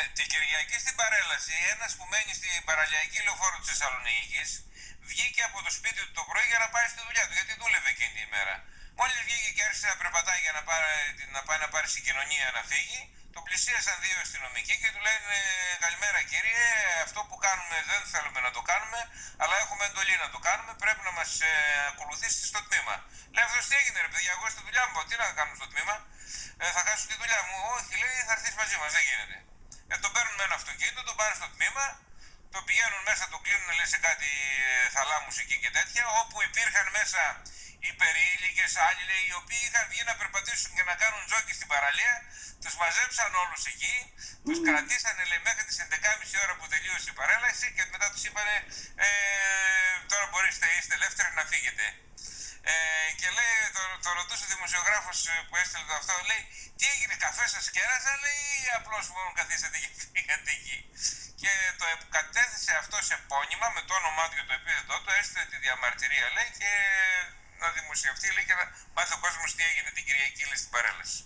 Ναι, την Κυριακή στην παρέλαση, ένας που μένει στην παραλιακή λεωφόρο της Θεσσαλονίκης βγήκε από το σπίτι του το πρωί για να πάει στη δουλειά του, γιατί δούλευε εκείνη τη ημέρα. Μόλις βγήκε και άρχισε να περπατάει για να, πάρει, να πάει να πάρει συγκοινωνία να φύγει, το πλησίασαν δύο αστυνομικοί και του λένε Καλημέρα κύριε, αυτό που κάνουμε δεν θέλουμε να το κάνουμε, αλλά έχουμε εντολή να το κάνουμε. Πρέπει να μας ε, ακολουθήσετε στο τμήμα. Λέει αυτός τι έγινε, ρε παιδιά, εγώ στη δουλειά μου, τι να κάνω στο τμήμα, ε, θα χάσω τη δουλειά μου. Όχι, λέει, θα έρθεις μαζί μας, δεν γίνεται. Ε, τον παίρνουν με ένα αυτοκίνητο, τον πάνε στο τμήμα, το πηγαίνουν μέσα, το κλείνουν λέει, σε κάτι ε, θαλάμους εκεί και τέτοια, όπου υπήρχαν μέσα υπερήλικες άλλοι λέει, οι οποίοι είχαν βγει να περπατήσουν και να κάνουν τζόκι στην παραλία, τους μαζέψαν όλους εκεί, τους κρατήσανε λέει, μέχρι τις 11.30 ώρα που τελείωσε η παρέλαση και μετά τους είπανε ε, τώρα μπορείτε, είστε ελεύθεροι να φύγετε. Ε, και λέει, το, το ρωτούσε ο δημοσιογράφος ε, που έστειλε το αυτό, λέει, τι έγινε, καφέ σας κέρασαν, λέει, ή απλώς μόνο καθίσατε και φύγατε εκεί. Και το κατέθεσε αυτό σε πόνημα με το όνομά του και το επίθετό του, έστειλε τη διαμαρτυρία, λέει, και να δημοσιευτεί, λέει, και να μάθει ο κόσμος τι έγινε την Κυριακή, λέει, στην παρέλαση.